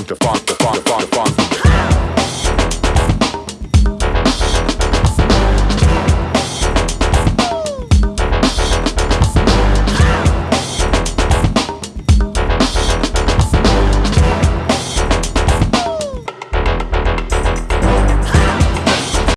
funk, the funk, the funk,